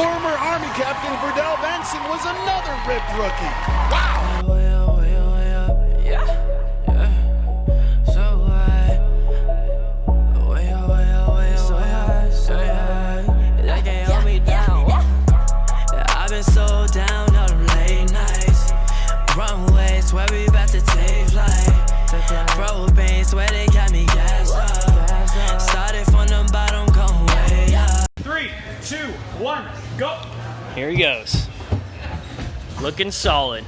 Former Army Captain Verdell Benson was another ripped rookie. Wow! One, go. Here he goes. Looking solid.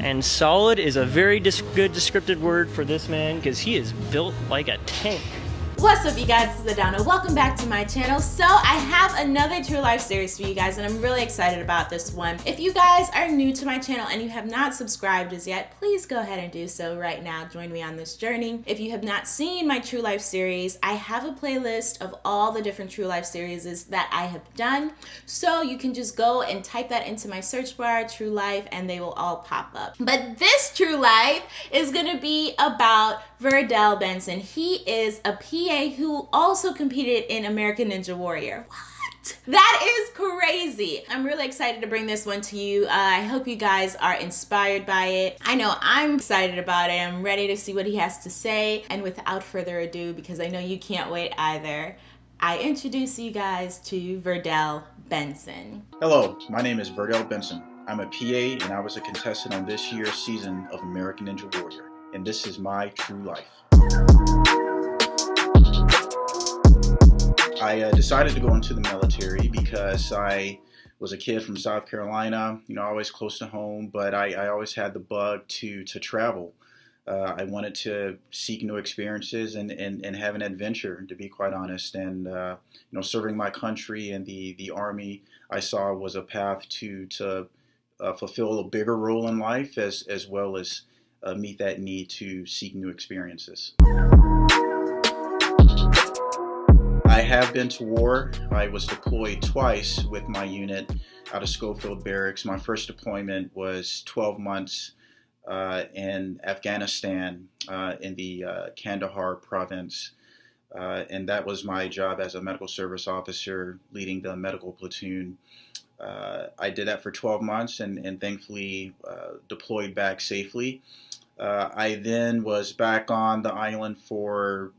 And solid is a very dis- good descriptive word for this man because he is built like a tank. What's up, you guys? This is Adana. Welcome back to my channel. So, I have another True Life series for you guys, and I'm really excited about this one. If you guys are new to my channel and you have not subscribed as yet, please go ahead and do so right now. Join me on this journey. If you have not seen my True Life series, I have a playlist of all the different True Life series that I have done. So, you can just go and type that into my search bar, True Life, and they will all pop up. But this True Life is going to be about Verdell Benson. He is a PA who also competed in American Ninja Warrior. What? That is crazy. I'm really excited to bring this one to you. Uh, I hope you guys are inspired by it. I know I'm excited about it. I'm ready to see what he has to say. And without further ado, because I know you can't wait either, I introduce you guys to Verdell Benson. Hello, my name is Verdell Benson. I'm a PA and I was a contestant on this year's season of American Ninja Warrior and this is my true life. I uh, decided to go into the military because I was a kid from South Carolina, you know, always close to home, but I, I always had the bug to, to travel. Uh, I wanted to seek new experiences and, and, and have an adventure, to be quite honest. And, uh, you know, serving my country and the, the Army I saw was a path to, to uh, fulfill a bigger role in life as, as well as uh, meet that need to seek new experiences. I have been to war. I was deployed twice with my unit out of Schofield Barracks. My first deployment was 12 months uh, in Afghanistan uh, in the uh, Kandahar province. Uh, and that was my job as a medical service officer leading the medical platoon. Uh, I did that for 12 months and, and thankfully uh, deployed back safely. I then was back on the island for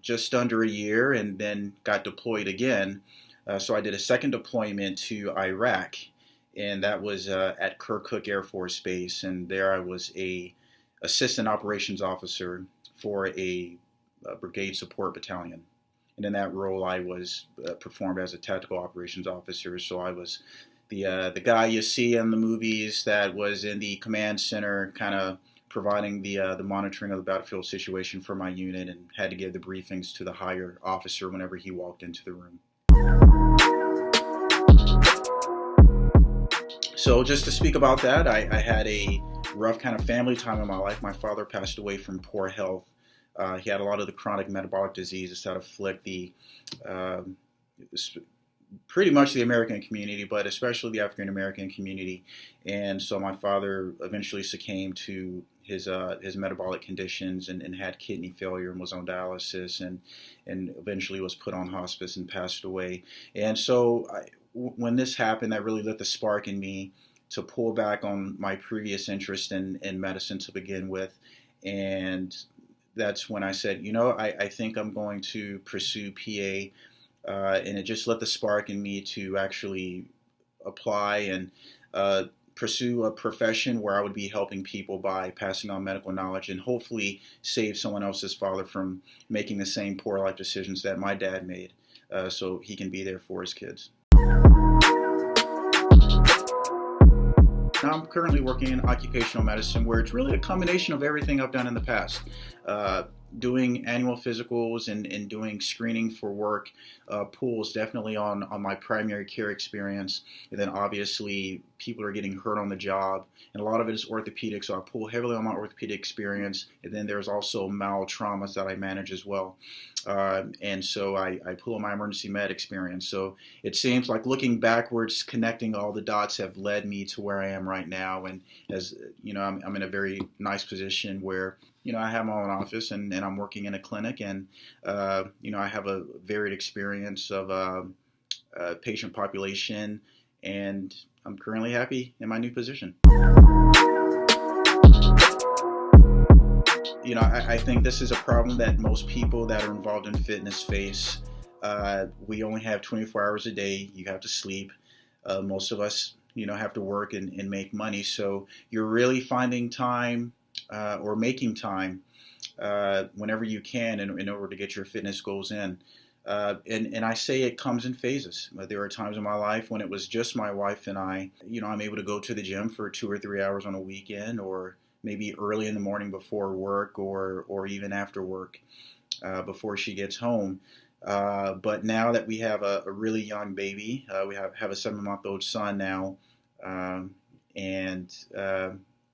just under a year and then got deployed again. Uh, so I did a second deployment to Iraq, and that was uh, at Kirkuk Air Force Base. And there I was a assistant operations officer for a, a brigade support battalion. And in that role, I was uh, performed as a tactical operations officer. So I was the uh, the guy you see in the movies that was in the command center, kind of providing the uh, the monitoring of the battlefield situation for my unit and had to give the briefings to the higher officer whenever he walked into the room. So just to speak about that, I, I had a rough kind of family time in my life. My father passed away from poor health. Uh, he had a lot of the chronic metabolic diseases that afflict the uh, pretty much the American community, but especially the African American community. And so my father eventually succumbed to his uh, his metabolic conditions and, and, had kidney failure and was on dialysis and and eventually was put on hospice and passed away. And so I, when this happened, that really lit the spark in me to pull back on my previous interest in, in medicine to begin with. And that's when I said, you know, I, I think I'm going to pursue PA uh, and it just lit the spark in me to actually apply and uh, pursue a profession where I would be helping people by passing on medical knowledge and hopefully save someone else's father from making the same poor life decisions that my dad made uh, so he can be there for his kids. Now I'm currently working in occupational medicine where it's really a combination of everything I've done in the past. Uh, doing annual physicals and, and doing screening for work uh, pulls definitely on, on my primary care experience. And then obviously people are getting hurt on the job. And a lot of it is orthopedic, so I pull heavily on my orthopedic experience. And then there's also mal traumas that I manage as well. Uh, and so I, I pull on my emergency med experience. So it seems like looking backwards, connecting all the dots have led me to where I am right now. And as you know, I'm, I'm in a very nice position where you know, I have my own office and, and I'm working in a clinic and, uh, you know, I have a varied experience of, uh, uh, patient population, and I'm currently happy in my new position. You know, I, I think this is a problem that most people that are involved in fitness face. Uh, we only have 24 hours a day. You have to sleep. Uh, most of us, you know, have to work and, and make money. So you're really finding time uh, or making time uh, whenever you can in, in, order to get your fitness goals in. Uh, and, and I say it comes in phases. There are times in my life when it was just my wife and I. You know, I'm able to go to the gym for two or three hours on a weekend, or maybe early in the morning before work, or or even after work, uh, before she gets home. Uh, but now that we have a, a really young baby, uh, we have have a seven month old son now, um, and uh,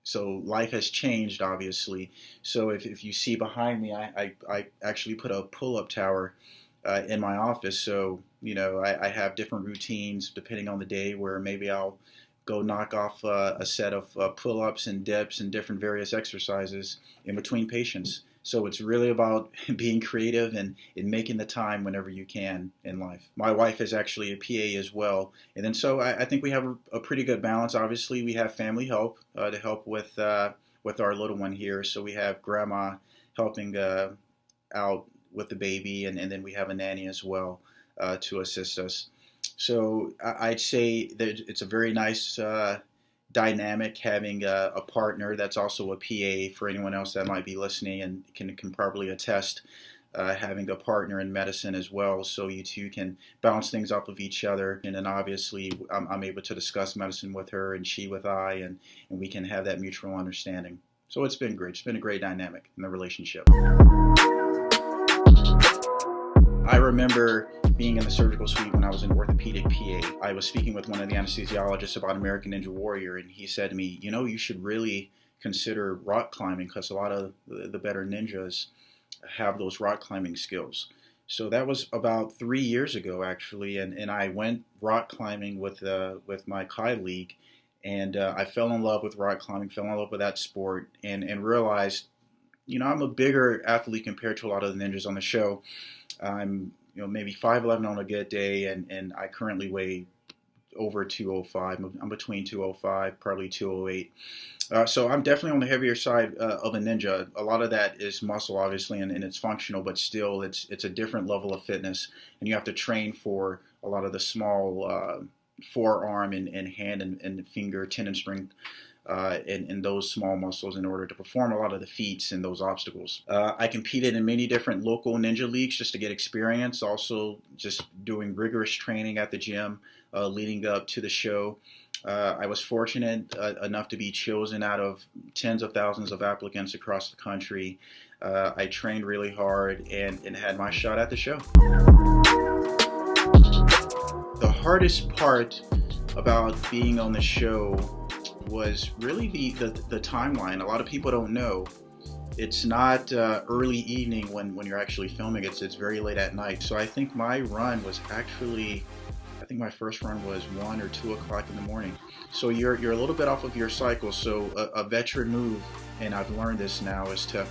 so life has changed, obviously. So if, if you see behind me, I, I, I actually put a pull up tower uh, in my office. So, you know, I, I, have different routines depending on the day where maybe I'll go knock off uh, a set of uh, pull ups and dips and different various exercises in between patients. So it's really about being creative and, and making the time whenever you can in life. My wife is actually a PA as well. And then so I, I think we have a, pretty good balance. Obviously, we have family help uh, to help with, uh, with our little one here. So we have grandma helping uh, out with the baby, and, and then we have a nanny as well uh, to assist us. So I'd say that it's a very nice uh, dynamic having a, a, partner that's also a PA for anyone else that might be listening and can, can probably attest uh, having a partner in medicine as well so you two can bounce things off of each other and then obviously I'm, I'm able to discuss medicine with her and she with I and, and we can have that mutual understanding. So it's been great. It's been a great dynamic in the relationship. I remember being in the surgical suite when I was an orthopedic PA. I was speaking with one of the anesthesiologists about American Ninja Warrior, and he said to me, You know, you should really consider rock climbing because a lot of the better ninjas have those rock climbing skills. So that was about three years ago, actually, and, and I went rock climbing with uh, with my colleague, and uh, I fell in love with rock climbing, fell in love with that sport, and and realized, you know, I'm a bigger athlete compared to a lot of the ninjas on the show, I'm you know maybe 5'11 on a good day, and and I currently weigh over 205. I'm between 205, probably 208. Uh, so I'm definitely on the heavier side uh, of a ninja. A lot of that is muscle, obviously, and, and, it's functional, but still, it's it's a different level of fitness, and you have to train for a lot of the small uh, forearm and, and hand and, and finger tendon strength uh, in, in, those small muscles in order to perform a lot of the feats and those obstacles. Uh, I competed in many different local ninja leagues just to get experience, also just doing rigorous training at the gym uh, leading up to the show. Uh, I was fortunate uh, enough to be chosen out of tens of thousands of applicants across the country. Uh, I trained really hard and, and had my shot at the show. The hardest part about being on the show was really the, the, the timeline. A lot of people don't know. It's not uh, early evening when, when you're actually filming. It's it's very late at night. So I think my run was actually, I think my first run was one or two o'clock in the morning. So you're you're a little bit off of your cycle. So a, a veteran move, and I've learned this now, is to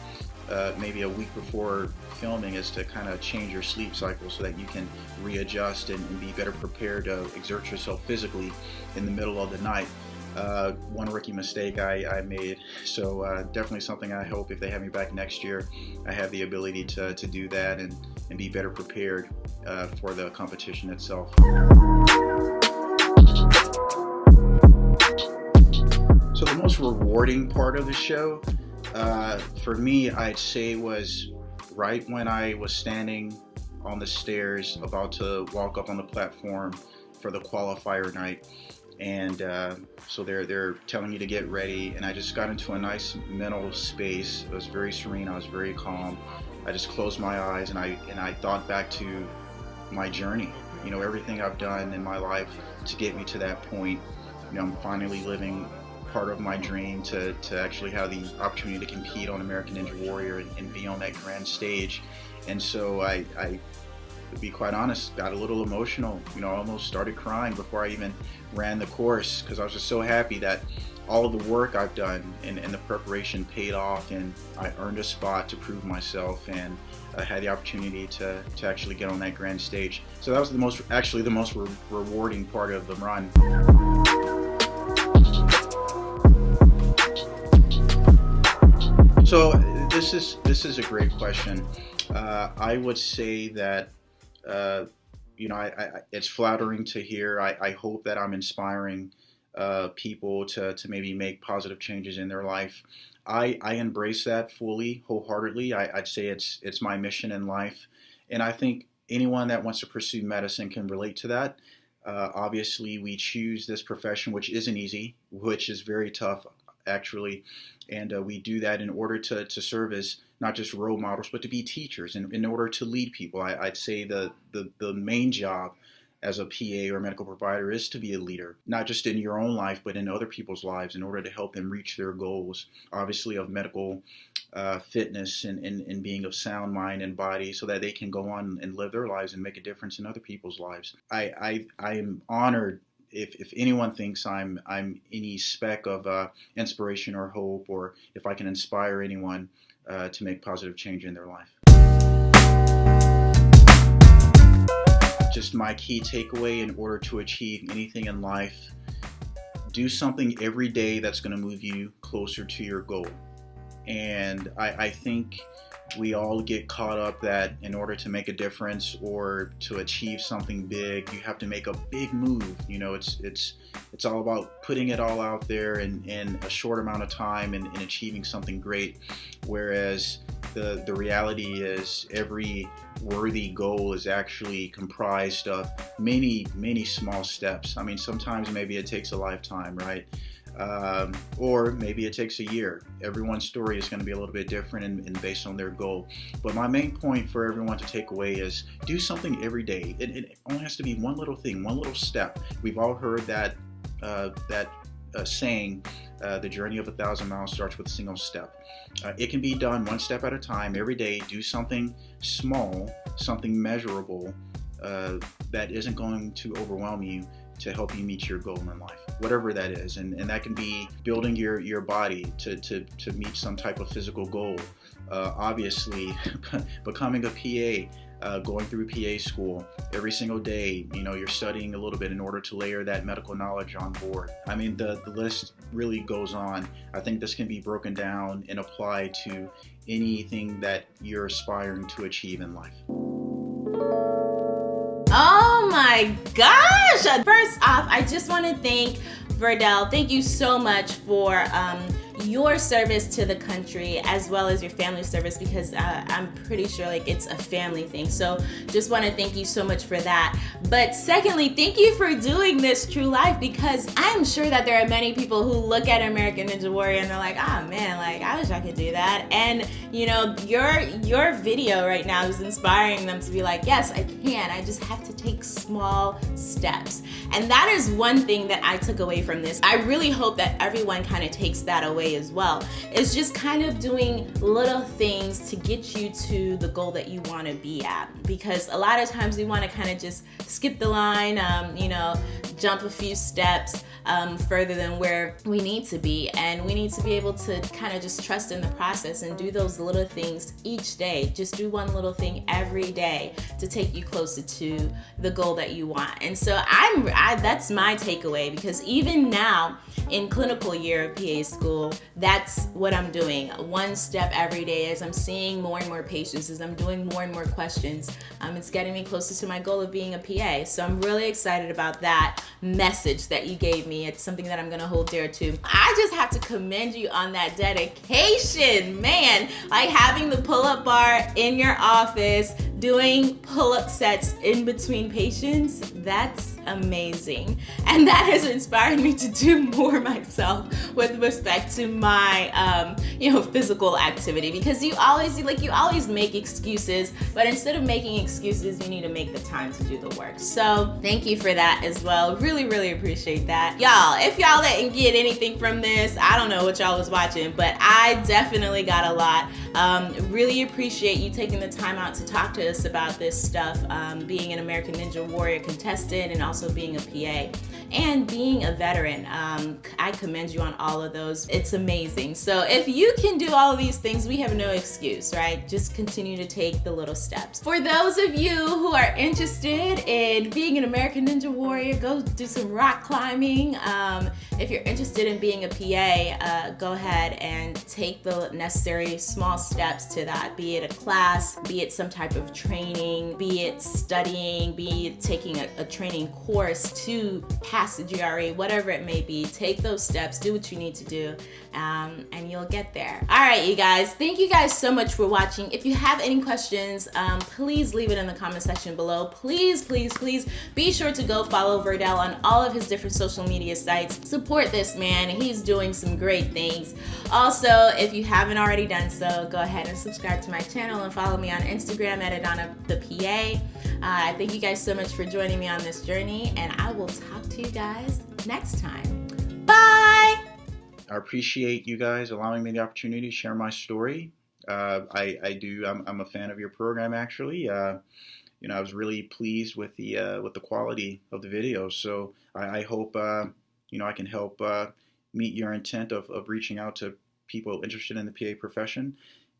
uh, maybe a week before filming is to kind of change your sleep cycle so that you can readjust and, and, be better prepared to exert yourself physically in the middle of the night uh, one rookie mistake I, I made. So uh, definitely something I hope if they have me back next year, I have the ability to, to do that and, and be better prepared uh, for the competition itself. So the most rewarding part of the show uh, for me, I'd say was right when I was standing on the stairs about to walk up on the platform for the qualifier night and uh, so they're they're telling you to get ready and i just got into a nice mental space. It was very serene i was very calm. I just closed my eyes and i and i thought back to my journey. You know everything i've done in my life to get me to that point. You know i'm finally living part of my dream to, to actually have the opportunity to compete on american ninja warrior and, and be on that grand stage. And so I, I to be quite honest, got a little emotional. You know, almost started crying before I even ran the course because I was just so happy that all of the work I've done and, and, the preparation paid off and I earned a spot to prove myself and I had the opportunity to, to actually get on that grand stage. So that was the most, actually the most re rewarding part of the run. So this is, this is a great question. Uh, I would say that uh, you know, I, I, it's flattering to hear. I, I hope that I'm inspiring uh, people to, to maybe make positive changes in their life. I, I embrace that fully, wholeheartedly. I, would say it's it's my mission in life, and I think anyone that wants to pursue medicine can relate to that. Uh, obviously, we choose this profession, which isn't easy, which is very tough, actually, and uh, we do that in order to, to serve as not just role models, but to be teachers, and in order to lead people. I, would say the, the the main job as a PA or medical provider is to be a leader, not just in your own life, but in other people's lives in order to help them reach their goals, obviously, of medical uh, fitness and, and, and being of sound mind and body so that they can go on and live their lives and make a difference in other people's lives. I, I, I am honored if, if anyone thinks I'm I'm any speck of uh, inspiration or hope, or if I can inspire anyone uh, to make positive change in their life. just my key takeaway in order to achieve anything in life. Do something every day that's going to move you closer to your goal. And I, I think we all get caught up that in order to make a difference or to achieve something big, you have to make a big move. You know, it's it's it's all about putting it all out there in, in a short amount of time and, and achieving something great. Whereas the the reality is every worthy goal is actually comprised of many, many small steps. I mean, sometimes maybe it takes a lifetime, right? Um, or maybe it takes a year. Everyone's story is going to be a little bit different and, and, based on their goal. But my main point for everyone to take away is do something every day. It, it only has to be one little thing, one little step. We've all heard that uh, that uh, saying, uh, the journey of a thousand miles starts with a single step. Uh, it can be done one step at a time every day. Do something small, something measurable uh, that isn't going to overwhelm you to help you meet your goal in life, whatever that is. And, and that can be building your, your body to, to, to meet some type of physical goal. Uh, obviously, becoming a PA, uh, going through PA school every single day. You know, you're studying a little bit in order to layer that medical knowledge on board. I mean, the, the list really goes on. I think this can be broken down and applied to anything that you're aspiring to achieve in life. Oh my gosh! First off, I just want to thank Verdell. Thank you so much for um, your service to the country as well as your family service because uh, I'm pretty sure like it's a family thing. So just want to thank you so much for that. But secondly, thank you for doing this True Life because I'm sure that there are many people who look at American Ninja Warrior and they're like, oh man, like I wish I could do that. And you know, your your video right now is inspiring them to be like, yes, I can. I just have to take small steps. And that is one thing that I took away from this. I really hope that everyone kind of takes that away as well. It's just kind of doing little things to get you to the goal that you want to be at. Because a lot of times we want to kind of just skip the line, um, you know, jump a few steps um, further than where we need to be. And we need to be able to kind of just trust in the process and do those little things each day. Just do one little thing every day to take you closer to the goal that you want. And so I'm, that's my takeaway because even now in clinical year of PA school, that's what I'm doing. One step every day as I'm seeing more and more patients, as I'm doing more and more questions. Um, it's getting me closer to my goal of being a PA. So I'm really excited about that message that you gave me. It's something that I'm gonna hold dear to. I just have to commend you on that dedication, man. Like having the pull-up bar in your office, doing pull-up sets in between patients, that's amazing. And that has inspired me to do more myself with respect to my, um, you know, physical activity because you always, like, you always make excuses, but instead of making excuses, you need to make the time to do the work. So thank you for that as well. Really, really appreciate that. Y'all, if y'all didn't get anything from this, I don't know what y'all was watching, but I definitely got a lot. Um, really appreciate you taking the time out to talk to us about this stuff, um, being an American Ninja Warrior contestant and also being a PA and being a veteran. Um, I commend you on all of those. It's amazing. So if you can do all of these things, we have no excuse, right? Just continue to take the little steps. For those of you who are interested in being an American Ninja Warrior, go do some rock climbing. Um, if you're interested in being a PA, uh, go ahead and take the necessary small steps to that, be it a class, be it some type of training, be it studying, be it taking a, a training course to pass the GRE, whatever it may be. Take those steps, do what you need to do, um, and you'll get there. All right, you guys, thank you guys so much for watching. If you have any questions, um, please leave it in the comment section below. Please, please, please be sure to go follow Verdell on all of his different social media sites. Support this man, he's doing some great things. Also, if you haven't already done so, go ahead and subscribe to my channel and follow me on Instagram at Adana the PA. Uh, thank you guys so much for joining me on this journey, and I will talk to you guys next time. Bye! I appreciate you guys allowing me the opportunity to share my story. Uh, I, I, do. I'm, I'm, a fan of your program, actually. Uh, you know, I was really pleased with the uh, with the quality of the video. So I, I hope uh, you know I can help uh, meet your intent of, of reaching out to people interested in the PA profession.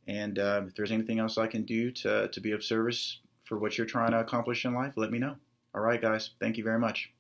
And uh, if there's anything else I can do to to be of service for what you're trying to accomplish in life, let me know. All right, guys. Thank you very much.